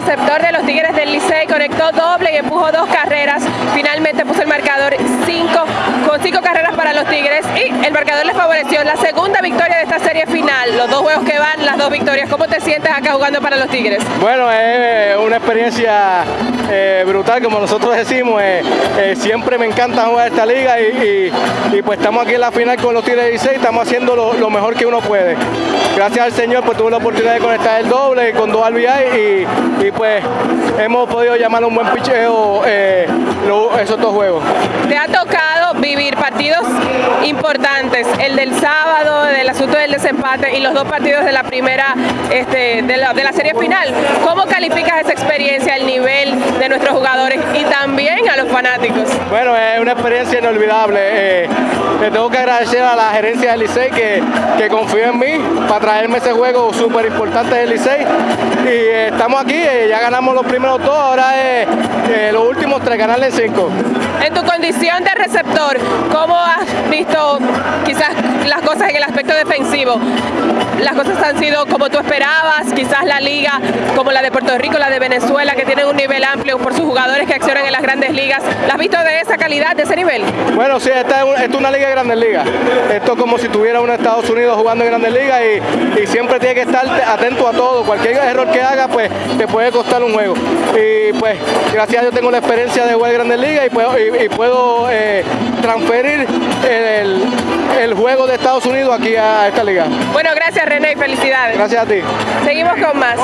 receptor de los Tigres del Licey, conectó doble y empujó dos carreras. Finalmente puso el marcador 5 con cinco carreras para los Tigres y el marcador les favoreció la segunda victoria de esta serie final. Los dos juegos que van, las dos victorias. ¿Cómo te sientes acá jugando para los Tigres? Bueno, es una experiencia eh, brutal, como nosotros decimos. Eh, eh, siempre me encanta jugar esta liga y, pues estamos aquí en la final con los Tigres del Licey, estamos haciendo lo, lo mejor que uno puede. Gracias al Señor, pues tuve la oportunidad de conectar el doble con dos RBI y, y pues hemos podido llamar un buen picheo eh, esos dos juegos. ¿Te ha tocado vivir partidos importantes? El del sábado, del asunto del desempate y los dos partidos de la primera, este, de, la, de la serie final. ¿Cómo calificas esa experiencia, el nivel de nuestros jugadores y también a los fanáticos? Bueno, es una experiencia inolvidable. Eh, le tengo que agradecer a la gerencia del Licey que, que confió en mí para traerme ese juego súper importante del Licey. Y eh, estamos aquí, eh, ya ganamos los primeros dos, ahora es eh, los últimos tres, ganarle cinco. En tu condición de receptor, ¿cómo has visto las cosas en el aspecto defensivo? Las cosas han sido como tú esperabas, quizás la liga como la de Puerto Rico, la de Venezuela, que tienen un nivel amplio por sus jugadores que accionan en las grandes ligas. ¿La has visto de esa calidad, de ese nivel? Bueno, sí, esta es, una liga de grandes ligas. Esto es como si tuviera un Estados Unidos jugando en grandes ligas y, siempre tiene que estar atento a todo. Cualquier error que haga, pues te puede costar un juego. Y pues, gracias a Dios tengo la experiencia de jugar en grandes ligas y puedo, eh, transferir el juego de Estados Unidos aquí a esta liga. Bueno, gracias René y felicidades. Gracias a ti. Seguimos con más.